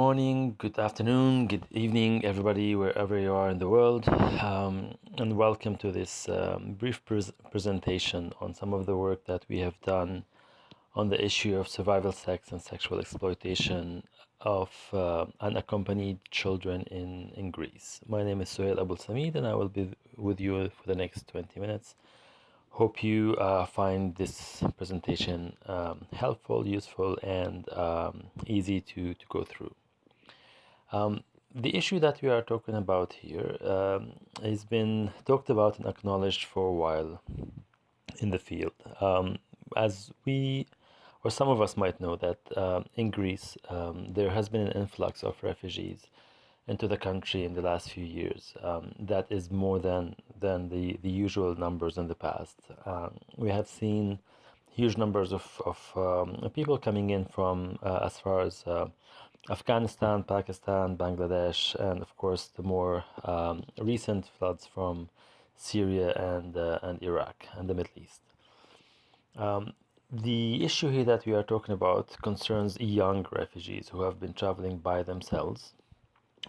Good morning, good afternoon, good evening, everybody, wherever you are in the world, um, and welcome to this um, brief pres presentation on some of the work that we have done on the issue of survival sex and sexual exploitation of uh, unaccompanied children in, in Greece. My name is Suhail Abul Samid, and I will be with you for the next 20 minutes. Hope you uh, find this presentation um, helpful, useful, and um, easy to, to go through. Um, the issue that we are talking about here um, has been talked about and acknowledged for a while in the field. Um, as we, or some of us might know that uh, in Greece, um, there has been an influx of refugees into the country in the last few years. Um, that is more than than the the usual numbers in the past. We have seen huge numbers of of people coming in from uh, as far as uh, Afghanistan, Pakistan, Bangladesh, and of course the more um, recent floods from Syria and uh, and Iraq and the Middle East. Um, the issue here that we are talking about concerns young refugees who have been traveling by themselves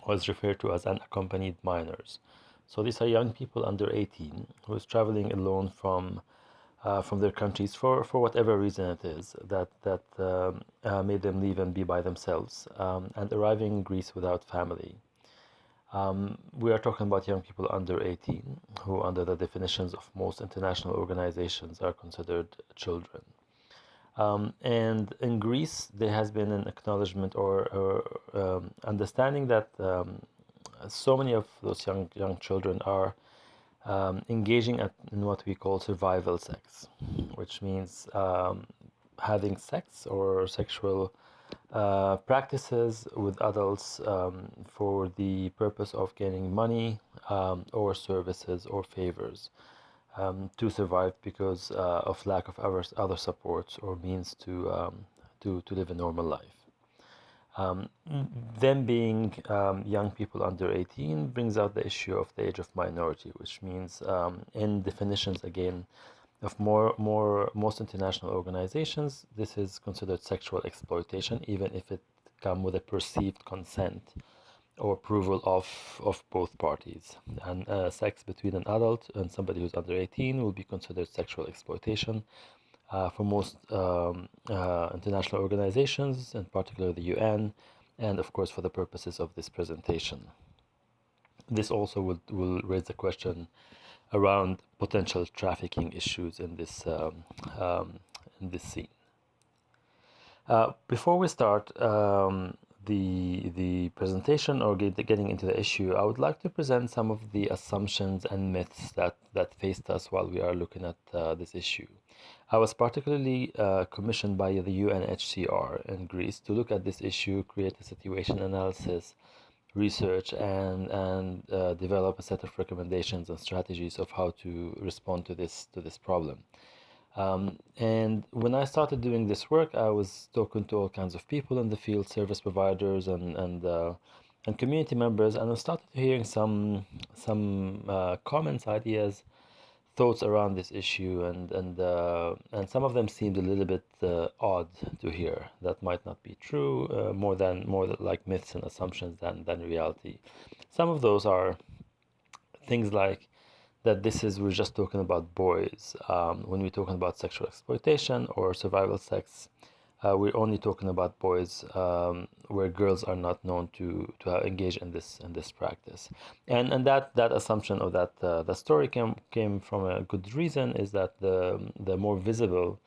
was referred to as unaccompanied minors. So these are young people under 18 who is traveling alone from uh, from their countries for, for whatever reason it is that that um, uh, made them leave and be by themselves um, and arriving in Greece without family. Um, we are talking about young people under 18 who under the definitions of most international organizations are considered children. Um, and in Greece, there has been an acknowledgement or, or um, understanding that so many of those young young children are um, engaging at, in what we call survival sex, which means um, having sex or sexual uh, practices with adults um, for the purpose of gaining money or services or favors um, to survive because uh, of lack of other, other supports or means to, um, to, to live a normal life. Um, them being um, young people under 18 brings out the issue of the age of minority, which means um, in definitions again of more, more most international organizations, this is considered sexual exploitation, even if it come with a perceived consent or approval of, of both parties. And uh, sex between an adult and somebody who's under 18 will be considered sexual exploitation. Uh, for most um, uh, international organizations, in particular the UN, and of course for the purposes of this presentation. This also will, will raise the question around potential trafficking issues in this, um, um, in this scene. Uh, before we start, um, the the presentation or get, getting into the issue, I would like to present some of the assumptions and myths that that faced us while we are looking at uh, this issue. I was particularly uh, commissioned by the UNHCR in Greece to look at this issue, create a situation analysis, research, and and uh, develop a set of recommendations and strategies of how to respond to this to this problem. Um, and when I started doing this work, I was talking to all kinds of people in the field, service providers and and uh, and community members, and I started hearing some some uh, comments, ideas, thoughts around this issue, and and uh, and some of them seemed a little bit uh, odd to hear. That might not be true, uh, more than more like myths and assumptions than than reality. Some of those are things like that this is we're just talking about boys um, when we're talking about sexual exploitation or survival sex uh, we're only talking about boys um, where girls are not known to to engage in this in this practice. And and that that assumption of that uh, the story came came from a good reason is that the the more visible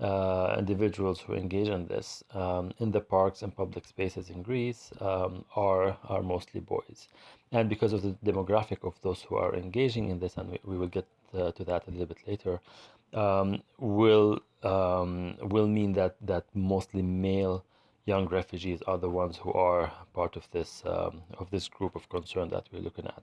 uh, individuals who engage in this um, in the parks and public spaces in Greece um, are are mostly boys. And because of the demographic of those who are engaging in this, and we, we will get to that a little bit later, um, will um, will mean that that mostly male young refugees are the ones who are part of this um, of this group of concern that we're looking at.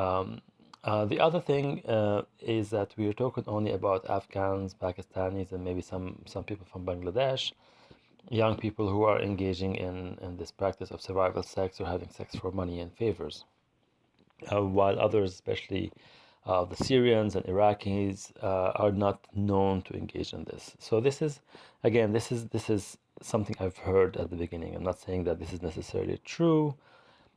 Um, uh, the other thing uh, is that we're talking only about Afghans, Pakistanis, and maybe some some people from Bangladesh young people who are engaging in, in this practice of survival sex or having sex for money and favors. Uh, while others, especially uh, the Syrians and Iraqis, uh, are not known to engage in this. So this is, again, this is this is something I've heard at the beginning. I'm not saying that this is necessarily true.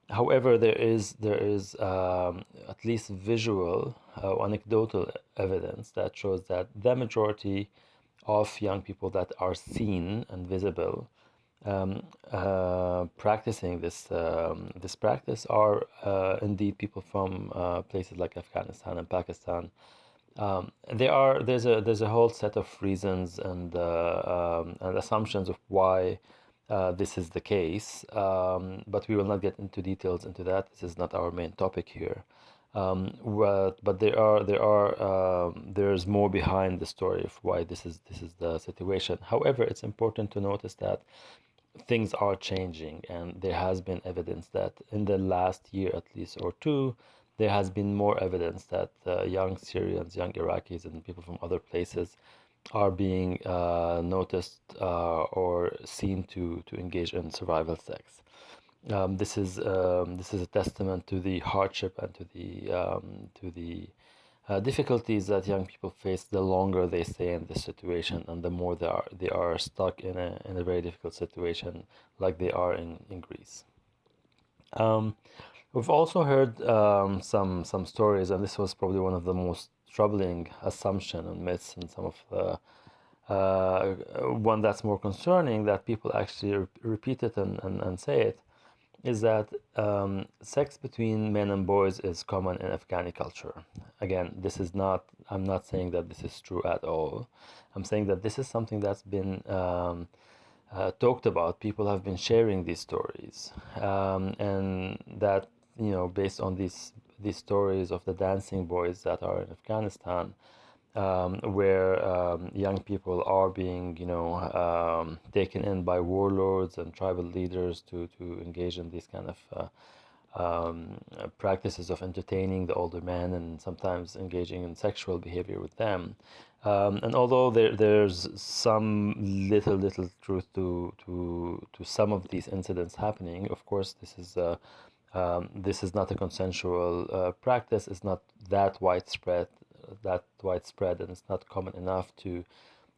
However, there is there is um, at least visual, uh, anecdotal evidence that shows that the majority of young people that are seen and visible um, uh, practicing this um, this practice are uh, indeed people from uh, places like Afghanistan and Pakistan. Um, there are there's a there's a whole set of reasons and uh, um, and assumptions of why uh, this is the case, um, but we will not get into details into that. This is not our main topic here. Um, but, there are there are um, there's more behind the story of why this is this is the situation. However, it's important to notice that things are changing, and there has been evidence that in the last year at least or two, there has been more evidence that uh, young Syrians, young Iraqis, and people from other places are being uh, noticed uh, or seen to, to engage in survival sex. Um, this is um, this is a testament to the hardship and to the um, to the uh, difficulties that young people face the longer they stay in this situation and the more they are they are stuck in a in a very difficult situation like they are in in Greece. Um, we've also heard um, some some stories, and this was probably one of the most troubling assumption and myths and some of the uh, one that's more concerning that people actually re repeat it and, and, and say it is that um, sex between men and boys is common in Afghani culture. Again, this is not, I'm not saying that this is true at all. I'm saying that this is something that's been um, uh, talked about. People have been sharing these stories. Um, and that, you know, based on these these stories of the dancing boys that are in Afghanistan, um, where um, young people are being, you know, um, taken in by warlords and tribal leaders to, to engage in these kind of uh, um, practices of entertaining the older men and sometimes engaging in sexual behavior with them. Um, and although there, there's some little, little truth to, to, to some of these incidents happening, of course, this is uh, um, this is not a consensual uh, practice. It's not that widespread, that widespread, and it's not common enough to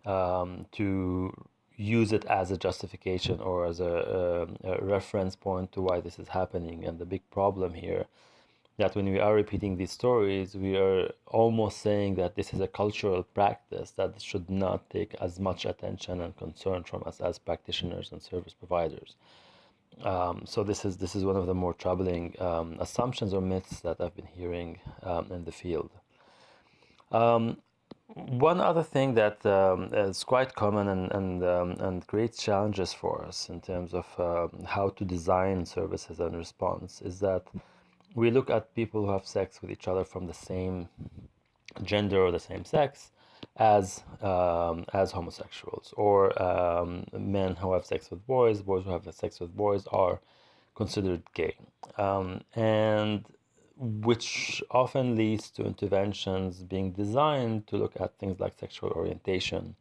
um, to use it as a justification or as a, a, um, a, reference point to why this is happening. And the big problem here that when we are repeating these stories, we are almost saying that this is a cultural practice that should not take as much attention and concern from us as practitioners and service providers. Um, so this is this is one of the more troubling um, assumptions or myths that I've been hearing um, in the field. Um, one other thing that um, is quite common and and, um, and creates challenges for us in terms of uh, how to design services and response is that we look at people who have sex with each other from the same gender or the same sex as um, as homosexuals or um, men who have sex with boys, boys who have sex with boys are considered gay, um, and which often leads to interventions being designed to look at things like sexual orientation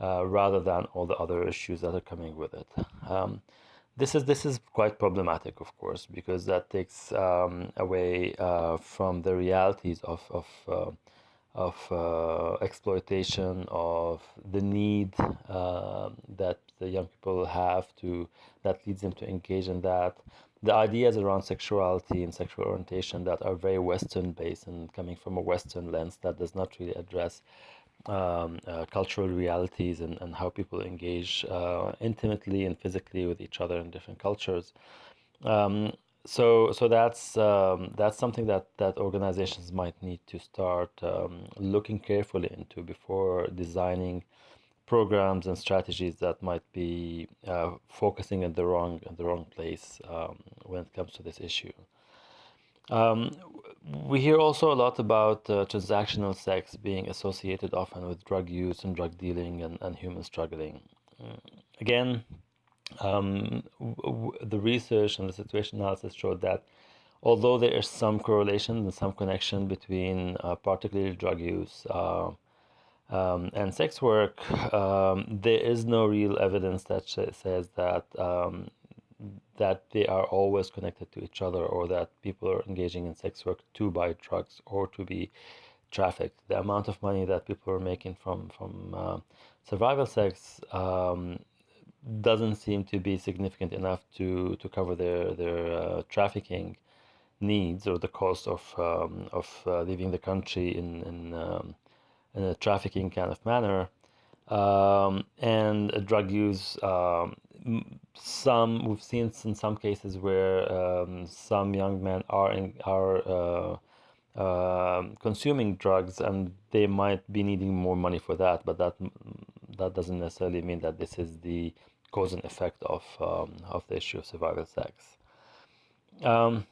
uh, rather than all the other issues that are coming with it. Um, this is this is quite problematic, of course, because that takes um, away uh, from the realities of of uh, of uh, exploitation of the need uh, that the young people have to that leads them to engage in that the ideas around sexuality and sexual orientation that are very western based and coming from a western lens that does not really address um, uh, cultural realities and, and how people engage uh, intimately and physically with each other in different cultures. Um, so so that's um, that's something that that organizations might need to start um, looking carefully into before designing programs and strategies that might be uh, focusing in the wrong in the wrong place um, when it comes to this issue. Um, we hear also a lot about uh, transactional sex being associated often with drug use and drug dealing and, and human smuggling. Mm, again, um, the research and the situation analysis showed that although there is some correlation and some connection between uh, particularly drug use uh, um, and sex work, um, there is no real evidence that says that um, that they are always connected to each other or that people are engaging in sex work to buy drugs or to be trafficked. The amount of money that people are making from from uh, survival sex um, doesn't seem to be significant enough to to cover their their uh, trafficking needs or the cost of um, of uh, leaving the country in in, um, in a trafficking kind of manner um, and drug use. Um, some we've seen in some cases where um, some young men are in, are uh, uh, consuming drugs and they might be needing more money for that, but that that doesn't necessarily mean that this is the cause and effect of um, of the issue of survival sex. Um,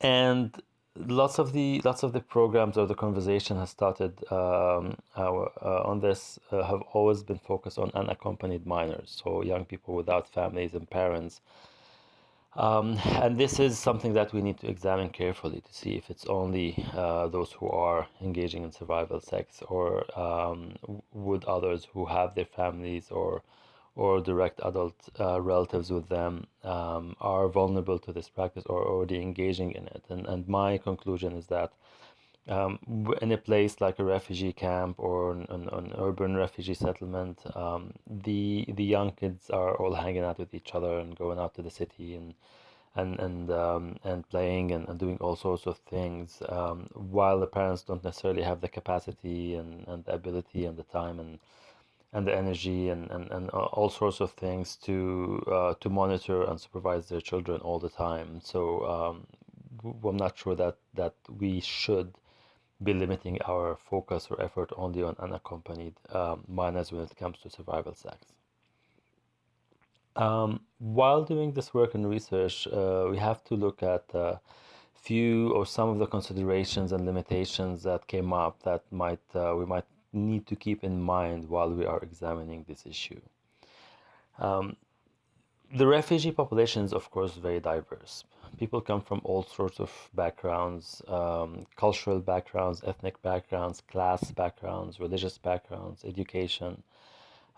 and lots of the lots of the programs or the conversation has started um, uh, on this uh, have always been focused on unaccompanied minors, so young people without families and parents. Um, and this is something that we need to examine carefully to see if it's only uh, those who are engaging in survival sex or um, would others who have their families or or direct adult uh, relatives with them um, are vulnerable to this practice or already engaging in it. And, and my conclusion is that um, in a place like a refugee camp or an, an, an urban refugee settlement, um, the the young kids are all hanging out with each other and going out to the city and and and um, and playing and, and doing all sorts of things, um, while the parents don't necessarily have the capacity and, and the ability and the time and and the energy and, and, and all sorts of things to uh, to monitor and supervise their children all the time. So um, I'm not sure that that we should be limiting our focus or effort only on unaccompanied um, minors when it comes to survival sex. Um, while doing this work and research, uh, we have to look at a uh, few or some of the considerations and limitations that came up that might uh, we might need to keep in mind while we are examining this issue. Um, the refugee population is, of course, very diverse. People come from all sorts of backgrounds, um, cultural backgrounds, ethnic backgrounds, class backgrounds, religious backgrounds, education.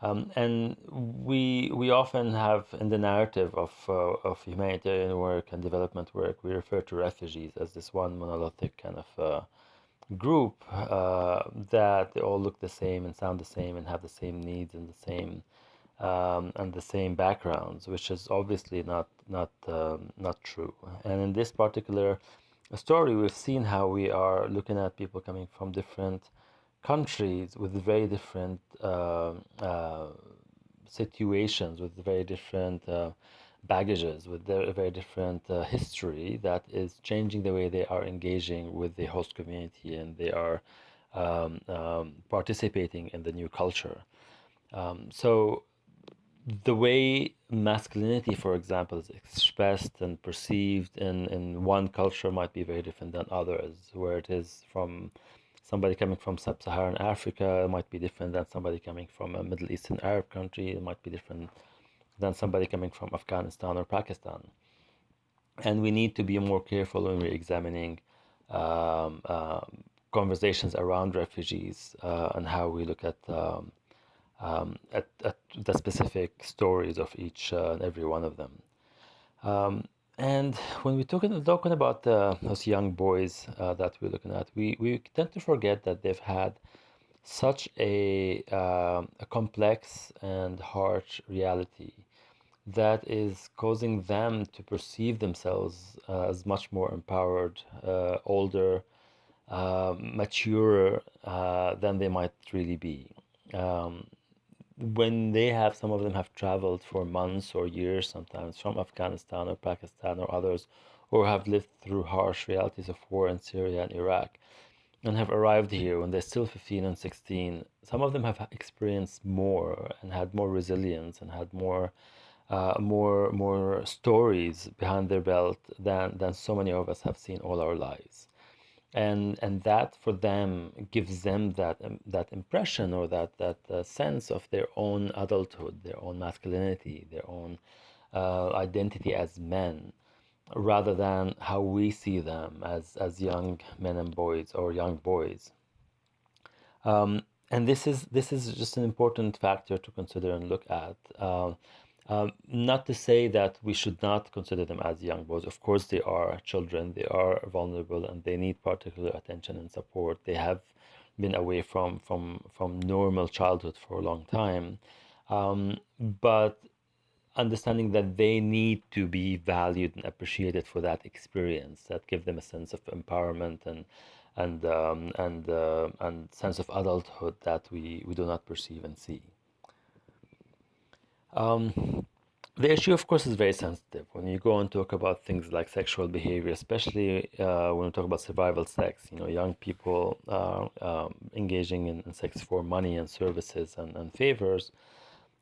Um, and we we often have in the narrative of uh, of humanitarian work and development work, we refer to refugees as this one monolithic kind of uh, group uh, that they all look the same and sound the same and have the same needs and the same um, and the same backgrounds, which is obviously not not um, not true. And in this particular story, we've seen how we are looking at people coming from different countries with very different uh, uh, situations, with very different uh, baggages, with their very different uh, history that is changing the way they are engaging with the host community and they are um, um, participating in the new culture. Um, so the way masculinity, for example, is expressed and perceived in, in one culture might be very different than others, where it is from somebody coming from sub-Saharan Africa, might be different than somebody coming from a Middle Eastern Arab country, it might be different than somebody coming from Afghanistan or Pakistan. And we need to be more careful when we're examining um, uh, conversations around refugees uh, and how we look at, um, um, at, at, the specific stories of each uh, and every one of them. Um, and when we're talking, talking about uh, those young boys uh, that we're looking at, we, we tend to forget that they've had such a, uh, a complex and harsh reality that is causing them to perceive themselves uh, as much more empowered, uh, older, uh, maturer uh, than they might really be. Um, when they have, some of them have traveled for months or years sometimes from Afghanistan or Pakistan or others, or have lived through harsh realities of war in Syria and Iraq and have arrived here when they're still 15 and 16. Some of them have experienced more and had more resilience and had more uh, more more stories behind their belt than than so many of us have seen all our lives. And and that for them gives them that um, that impression or that that uh, sense of their own adulthood their own masculinity their own uh, identity as men rather than how we see them as as young men and boys or young boys. Um, and this is this is just an important factor to consider and look at. Uh, um, not to say that we should not consider them as young boys. Of course, they are children, they are vulnerable, and they need particular attention and support. They have been away from, from, from normal childhood for a long time. Um, but understanding that they need to be valued and appreciated for that experience that give them a sense of empowerment and and um, and uh, and sense of adulthood that we we do not perceive and see. Um, the issue, of course, is very sensitive when you go and talk about things like sexual behavior, especially uh, when we talk about survival sex. You know, young people uh, um, engaging in, in, sex for money and services and, and favors,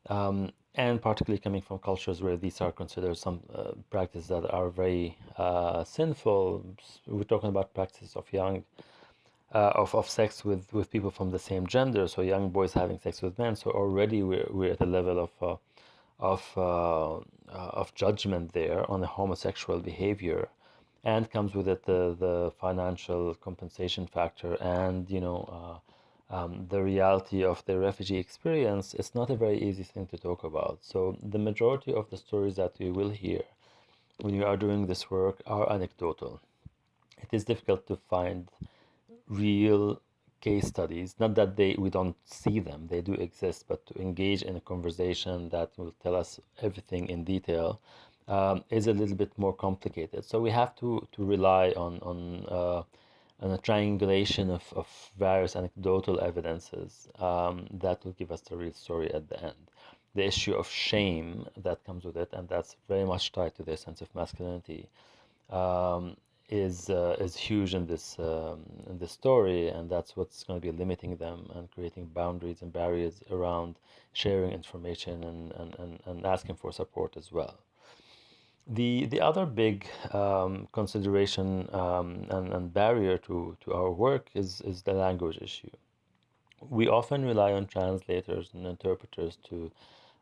um, and particularly coming from cultures where these are considered some uh, practices that are very uh, sinful. We're talking about practices of young. Uh, of, of sex with, with people from the same gender, so young boys having sex with men. So already we're, we're at the level of uh, of, uh, uh, of judgment there on the homosexual behavior and comes with it the, the financial compensation factor and you know uh, um, the reality of the refugee experience. It's not a very easy thing to talk about. So the majority of the stories that you will hear when you are doing this work are anecdotal. It is difficult to find real case studies not that they we don't see them they do exist but to engage in a conversation that will tell us everything in detail um, is a little bit more complicated. So we have to to rely on on uh, on a triangulation of, of various anecdotal evidences um, that will give us the real story at the end. The issue of shame that comes with it and that's very much tied to their sense of masculinity um, is uh, is huge in this um, in this story, and that's what's going to be limiting them and creating boundaries and barriers around sharing information and, and, and, and asking for support as well. The the other big um, consideration um, and, and barrier to, to our work is, is the language issue. We often rely on translators and interpreters to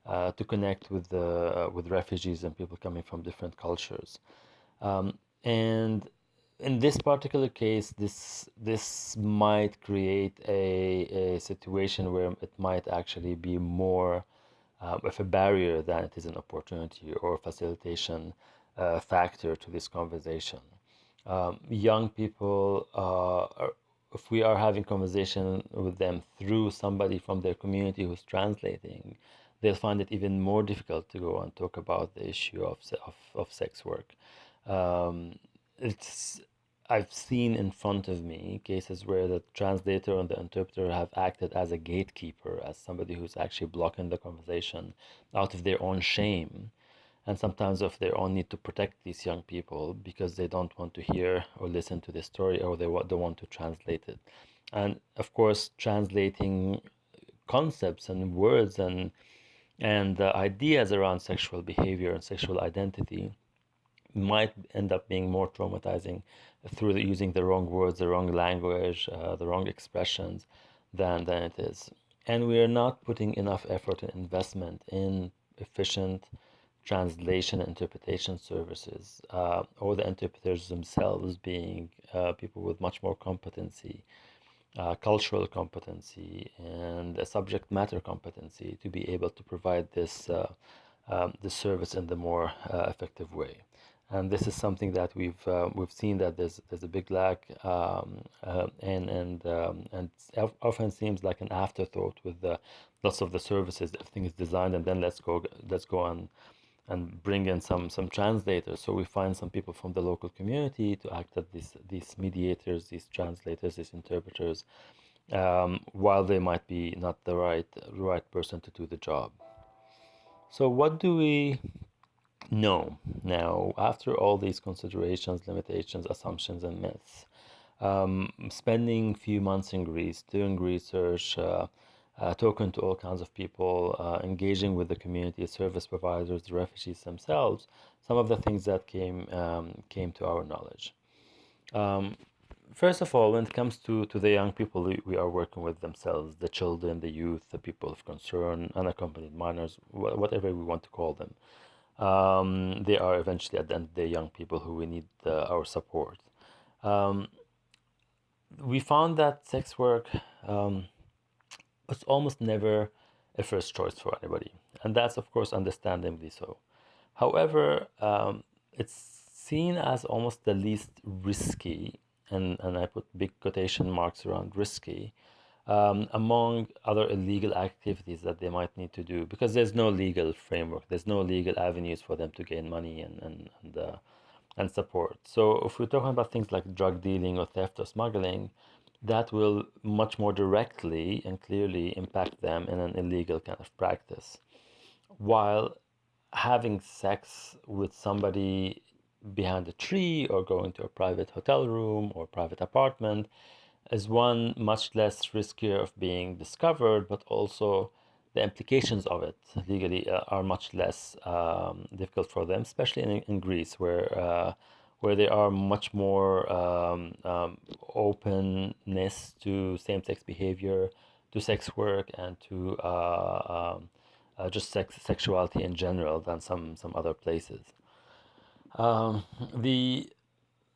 uh, to connect with the uh, with refugees and people coming from different cultures. Um, and in this particular case, this this might create a, a situation where it might actually be more uh, of a barrier than it is an opportunity or facilitation uh, factor to this conversation. Um, young people, uh, are, if we are having conversation with them through somebody from their community who's translating, they'll find it even more difficult to go and talk about the issue of, of, of sex work. Um, it's I've seen in front of me cases where the translator and the interpreter have acted as a gatekeeper, as somebody who's actually blocking the conversation out of their own shame and sometimes of their own need to protect these young people because they don't want to hear or listen to the story or they don't want to translate it. And of course, translating concepts and words and and uh, ideas around sexual behavior and sexual identity might end up being more traumatizing through the, using the wrong words, the wrong language, uh, the wrong expressions than, than it is. And we are not putting enough effort and investment in efficient translation and interpretation services, uh, or the interpreters themselves being uh, people with much more competency, uh, cultural competency, and a subject matter competency to be able to provide this, uh, um, this service in the more uh, effective way and this is something that we've uh, we've seen that there's there's a big lack um, uh, and and um, and often seems like an afterthought with the lots of the services everything is designed and then let's go let's go and and bring in some some translators. So we find some people from the local community to act as these these mediators these translators these interpreters um, while they might be not the right right person to do the job. So what do we no. Now, after all these considerations, limitations, assumptions, and myths, um, spending few months in Greece, doing research, uh, uh, talking to all kinds of people, uh, engaging with the community, service providers, the refugees themselves, some of the things that came um, came to our knowledge. Um, first of all, when it comes to, to the young people we, are working with themselves, the children, the youth, the people of concern, unaccompanied minors, wh whatever we want to call them um, they are eventually at the end the young people who we need uh, our support. Um, we found that sex work um, was almost never a first choice for anybody, and that's of course understandably so. However, um, it's seen as almost the least risky, and, and I put big quotation marks around risky, um, among other illegal activities that they might need to do because there's no legal framework, there's no legal avenues for them to gain money and and and, uh, and support. So if we're talking about things like drug dealing or theft or smuggling, that will much more directly and clearly impact them in an illegal kind of practice. While having sex with somebody behind a tree or going to a private hotel room or private apartment is one much less riskier of being discovered, but also the implications of it legally uh, are much less um, difficult for them, especially in, in Greece, where uh, where there are much more um, um, openness to same-sex behavior, to sex work, and to uh, um, uh, just sex sexuality in general than some some other places. Um, the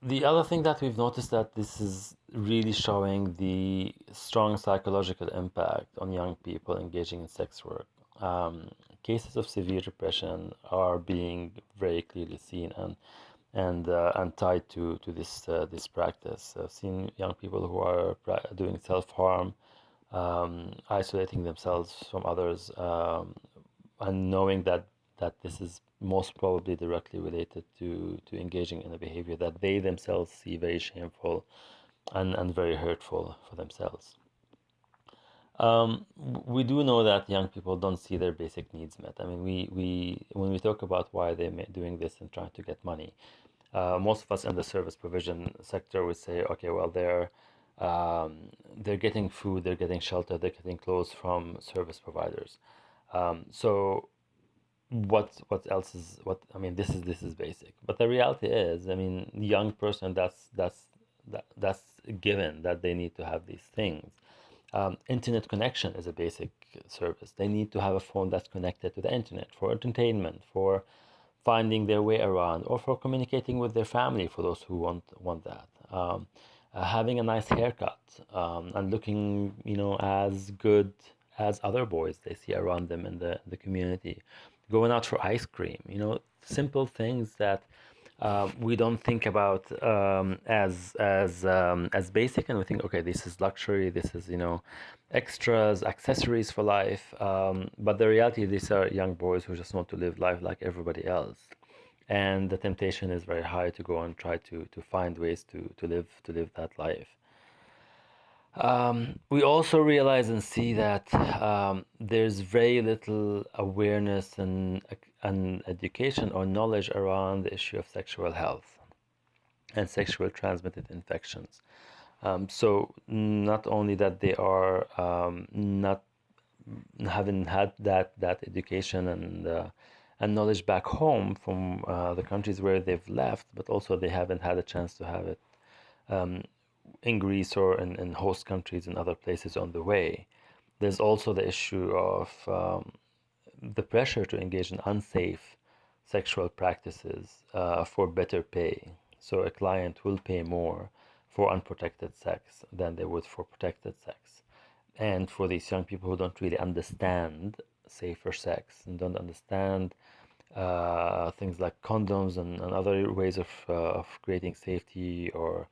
the other thing that we've noticed that this is really showing the strong psychological impact on young people engaging in sex work. Um, cases of severe depression are being very clearly seen and and uh, and tied to to this uh, this practice. I've seen young people who are doing self harm, um, isolating themselves from others, um, and knowing that that this is most probably directly related to to engaging in a behavior that they themselves see very shameful and and very hurtful for themselves. Um, we do know that young people don't see their basic needs met. I mean, we, we when we talk about why they're doing this and trying to get money, uh, most of us in the service provision sector would say, okay, well, they're um, they're getting food, they're getting shelter, they're getting clothes from service providers. Um, so what what else is what I mean? This is this is basic, but the reality is, I mean, young person that's that's that, that's given that they need to have these things. Um, internet connection is a basic service. They need to have a phone that's connected to the internet for entertainment, for finding their way around, or for communicating with their family for those who want want that. Um, uh, having a nice haircut um, and looking, you know, as good as other boys they see around them in the the community. Going out for ice cream, you know, simple things that um, we don't think about um, as as um, as basic, and we think, okay, this is luxury, this is you know, extras, accessories for life. Um, but the reality, these are young boys who just want to live life like everybody else, and the temptation is very high to go and try to to find ways to to live to live that life. Um, we also realize and see that um, there's very little awareness and, and education or knowledge around the issue of sexual health and sexual transmitted infections. Um, so not only that they are um, not having had that that education and uh, and knowledge back home from uh, the countries where they've left, but also they haven't had a chance to have it um, in Greece or in, in host countries and other places on the way. There's also the issue of um, the pressure to engage in unsafe sexual practices uh, for better pay. So a client will pay more for unprotected sex than they would for protected sex. And for these young people who don't really understand safer sex and don't understand uh, things like condoms and, and other ways of, uh, of creating safety or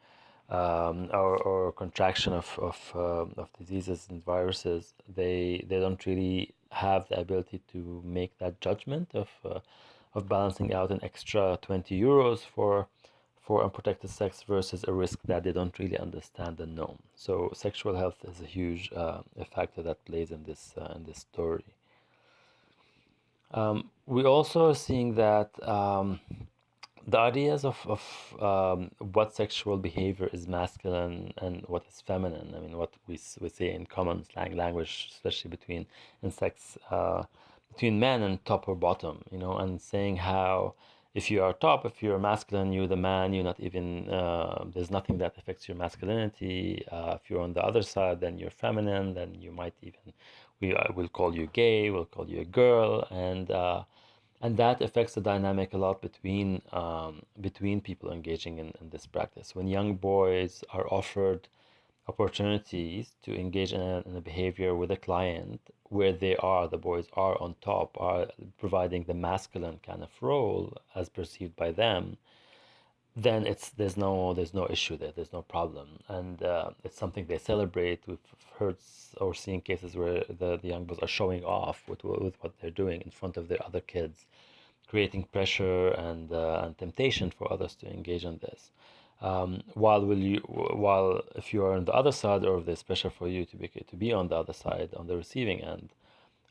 um, or, or contraction of of, uh, of diseases and viruses, they they don't really have the ability to make that judgment of uh, of balancing out an extra 20 euros for for unprotected sex versus a risk that they don't really understand and know. So sexual health is a huge uh, factor that plays in this uh, in this story. Um, we also are seeing that um, the ideas of, of um, what sexual behavior is masculine and what is feminine. I mean, what we, we say in common slang language, especially between in sex, uh, between men and top or bottom, you know, and saying how if you are top, if you're masculine, you're the man, you're not even, uh, there's nothing that affects your masculinity. Uh, if you're on the other side, then you're feminine, then you might even, we uh, will call you gay, we'll call you a girl. And, uh, and that affects the dynamic a lot between um, between people engaging in, in this practice. When young boys are offered opportunities to engage in a, in a behavior with a client where they are, the boys are on top, are providing the masculine kind of role as perceived by them, then it's there's no there's no issue there. There's no problem. And uh, it's something they celebrate. We've heard or seen cases where the, the young boys are showing off with, with what they're doing in front of their other kids creating pressure and uh, and temptation for others to engage in this. Um, while will you while if you are on the other side or if there's pressure for you to be to be on the other side on the receiving end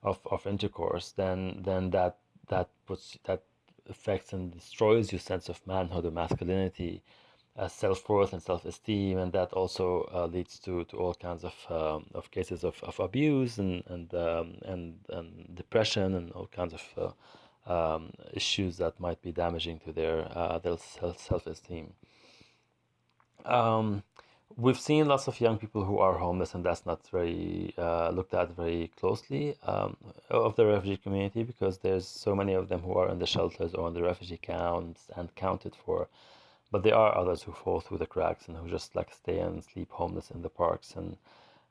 of, of intercourse then then that that puts that affects and destroys your sense of manhood or masculinity, uh, self-worth and self-esteem, and that also uh, leads to, to all kinds of, um, of cases of, of abuse and and, um, and and depression and all kinds of uh, um, issues that might be damaging to their uh, their self-esteem. Um, we've seen lots of young people who are homeless, and that's not very uh, looked at very closely um, of the refugee community because there's so many of them who are in the shelters or in the refugee camps and counted for. But there are others who fall through the cracks and who just like stay and sleep homeless in the parks, and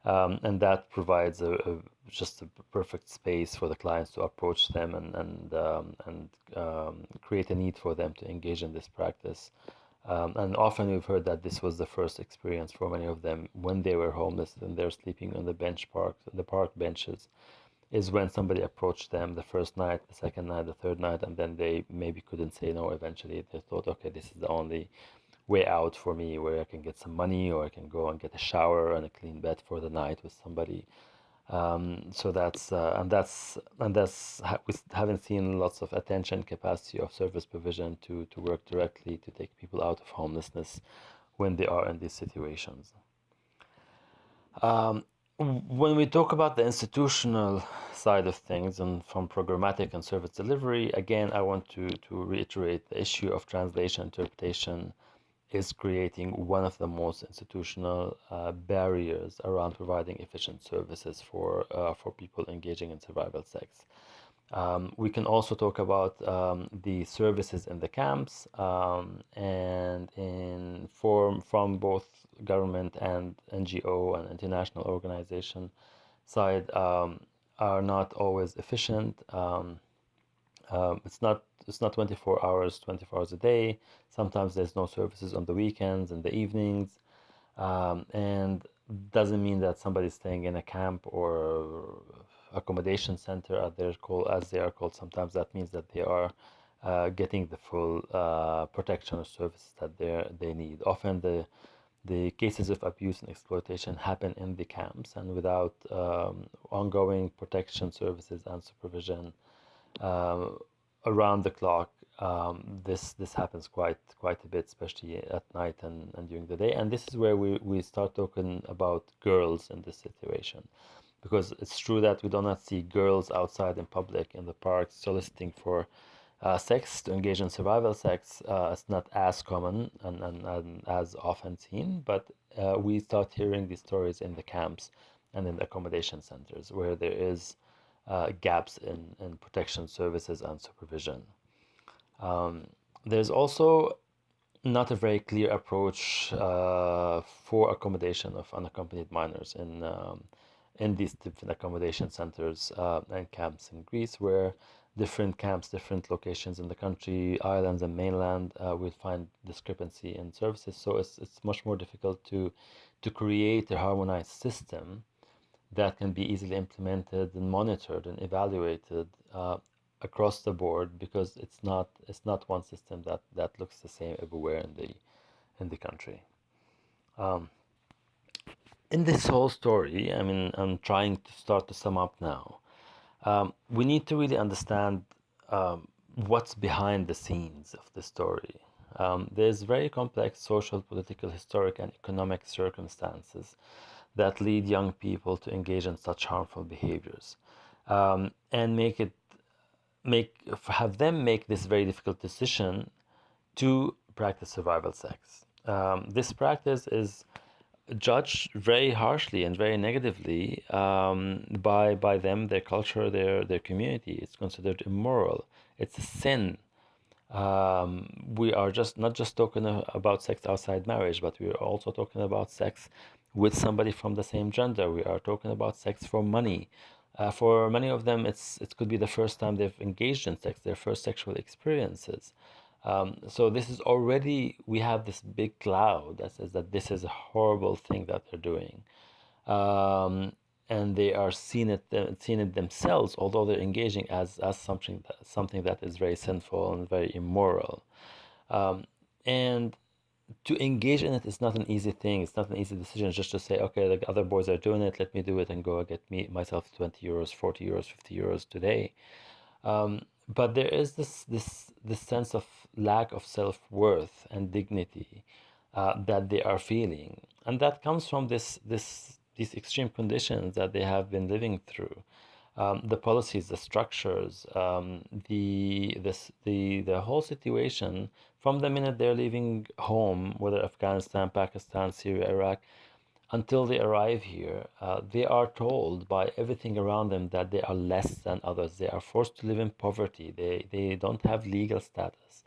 um, and that provides a, a, just a perfect space for the clients to approach them and and um, and um, create a need for them to engage in this practice. Um, and often we've heard that this was the first experience for many of them when they were homeless and they're sleeping on the bench park, the park benches, is when somebody approached them the first night, the second night, the third night, and then they maybe couldn't say no. Eventually, they thought, okay, this is the only way out for me where I can get some money or I can go and get a shower and a clean bed for the night with somebody um, so that's uh, and that's and that's we haven't seen lots of attention capacity of service provision to to work directly to take people out of homelessness when they are in these situations. Um, when we talk about the institutional side of things and from programmatic and service delivery, again, I want to, to reiterate the issue of translation interpretation is creating one of the most institutional uh, barriers around providing efficient services for uh, for people engaging in survival sex. Um, we can also talk about um, the services in the camps um, and in form from both government and NGO and international organization side um, are not always efficient. Um, um, it's not it's not 24 hours 24 hours a day. Sometimes there's no services on the weekends and the evenings. Um, and doesn't mean that somebody's staying in a camp or accommodation center as they're called as they are called. Sometimes that means that they are uh, getting the full uh, protection or services that they they need. Often the the cases of abuse and exploitation happen in the camps and without um, ongoing protection services and supervision. Um, around the clock. Um, this this happens quite quite a bit, especially at night and, and during the day. And this is where we, we start talking about girls in this situation, because it's true that we do not see girls outside in public in the parks soliciting for uh, sex to engage in survival sex. Uh, it's not as common and, and, and as often seen, but uh, we start hearing these stories in the camps and in the accommodation centers where there is uh, gaps in, in protection services and supervision. Um, there's also not a very clear approach uh, for accommodation of unaccompanied minors in um, in these different accommodation centers uh, and camps in Greece, where different camps, different locations in the country, islands and mainland, uh, will find discrepancy in services. So it's it's much more difficult to to create a harmonized system that can be easily implemented and monitored and evaluated uh, across the board because it's not it's not one system that that looks the same everywhere in the in the country. Um, in this whole story i mean i'm trying to start to sum up now. Um, we need to really understand um, what's behind the scenes of the story. Um, there's very complex social political historic and economic circumstances that lead young people to engage in such harmful behaviors um, and make it make have them make this very difficult decision to practice survival sex. Um, this practice is judged very harshly and very negatively um, by by them their culture their their community. It's considered immoral. It's a sin. Um, we are just not just talking about sex outside marriage but we are also talking about sex with somebody from the same gender. We are talking about sex for money. Uh, for many of them, it's it could be the first time they've engaged in sex, their first sexual experiences. Um, so this is already we have this big cloud that says that this is a horrible thing that they're doing, um, and they are seen it seen it themselves, although they're engaging as as something that, something that is very sinful and very immoral, um, and to engage in it is not an easy thing. It's not an easy decision just to say, okay, the other boys are doing it, let me do it and go get me myself 20 euros, 40 euros, 50 euros today. Um, but there is this this this sense of lack of self-worth and dignity uh, that they are feeling and that comes from this this these extreme conditions that they have been living through um, the policies the structures um, the this the the whole situation from the minute they're leaving home whether afghanistan pakistan syria iraq until they arrive here, uh, they are told by everything around them that they are less than others. They are forced to live in poverty. They, they don't have legal status.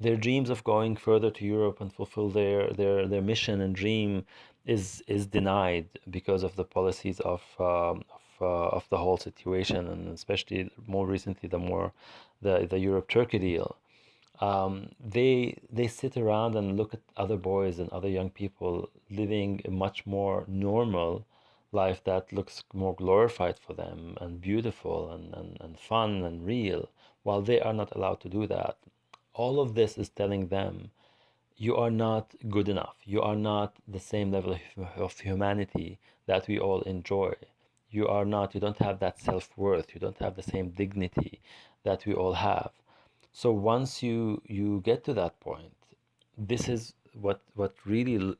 Their dreams of going further to Europe and fulfill their, their, their mission and dream is, is denied because of the policies of, um, of, uh, of the whole situation, and especially more recently, the more the, the Europe-Turkey deal um, they they sit around and look at other boys and other young people living a much more normal life that looks more glorified for them and beautiful and, and, and fun and real while they are not allowed to do that. All of this is telling them you are not good enough. You are not the same level of humanity that we all enjoy. You are not you don't have that self-worth. You don't have the same dignity that we all have so once you you get to that point this is what what really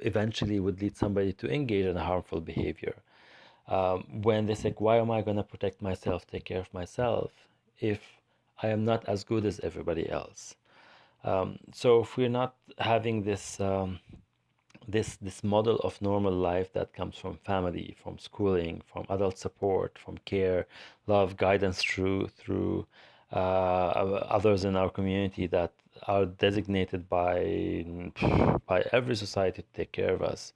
eventually would lead somebody to engage in a harmful behavior. Um, when they say why am i going to protect myself take care of myself if i am not as good as everybody else? Um, so if we're not having this um, this this model of normal life that comes from family from schooling from adult support from care love guidance through through others in our community that are designated by by every society to take care of us.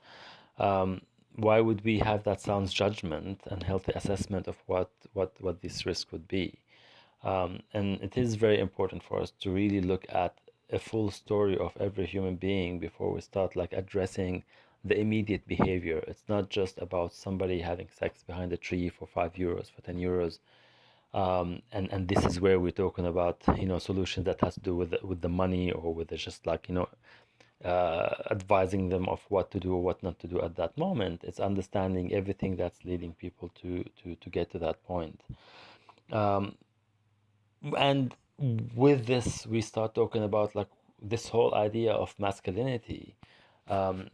Um, why would we have that sound judgment and healthy assessment of what what what this risk would be? Um, and it is very important for us to really look at a full story of every human being before we start like addressing the immediate behavior. It's not just about somebody having sex behind a tree for five euros, for 10 euros, um, and and this is where we're talking about you know solutions that has to do with the, with the money or with the just like you know uh, advising them of what to do or what not to do at that moment. It's understanding everything that's leading people to to to get to that point. Um, and with this, we start talking about like this whole idea of masculinity. Um,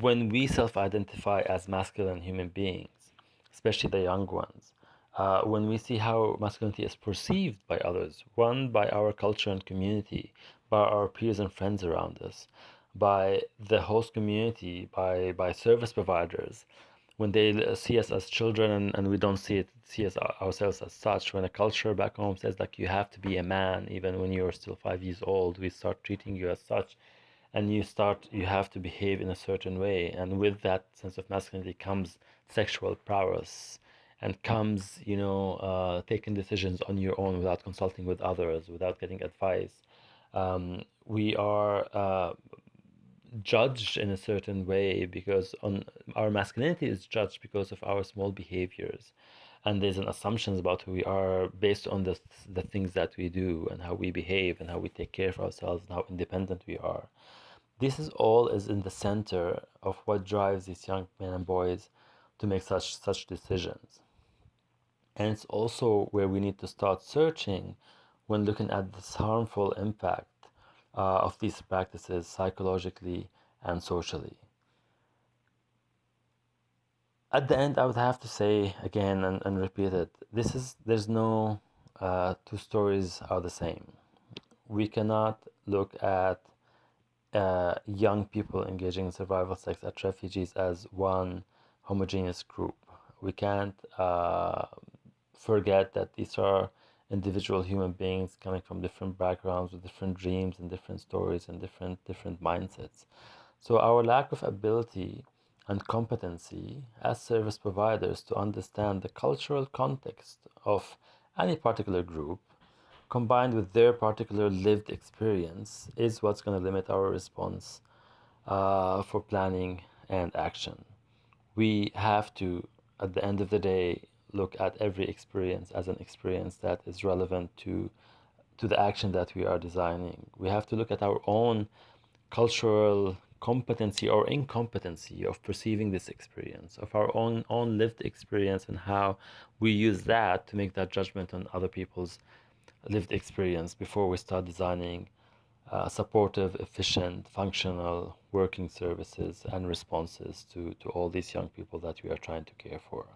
when we self-identify as masculine human beings, especially the young ones, uh, when we see how masculinity is perceived by others, one, by our culture and community, by our peers and friends around us, by the host community, by, by service providers, when they see us as children and, and we don't see it see us ourselves as such when a culture back home says like you have to be a man even when you're still five years old we start treating you as such. And you start you have to behave in a certain way. And with that sense of masculinity comes sexual prowess and comes, you know, uh, taking decisions on your own without consulting with others, without getting advice. Um, we are uh, judged in a certain way because on our masculinity is judged because of our small behaviors. And there's an assumptions about who we are based on the, the things that we do and how we behave and how we take care of ourselves and how independent we are. This is all is in the center of what drives these young men and boys to make such such decisions and it's also where we need to start searching when looking at this harmful impact uh, of these practices psychologically and socially. At the end, I would have to say again and, and repeat it this is there's no uh, two stories are the same. We cannot look at uh, young people engaging in survival sex as refugees as one homogeneous group. We can't uh, forget that these are individual human beings coming from different backgrounds with different dreams and different stories and different different mindsets so our lack of ability and competency as service providers to understand the cultural context of any particular group combined with their particular lived experience is what's going to limit our response uh, for planning and action. We have to, at the end of the day, look at every experience as an experience that is relevant to to the action that we are designing. We have to look at our own cultural competency or incompetency of perceiving this experience, of our own own lived experience and how we use that to make that judgment on other people's lived experience before we start designing uh, supportive, efficient, functional working services and responses to, to all these young people that we are trying to care for.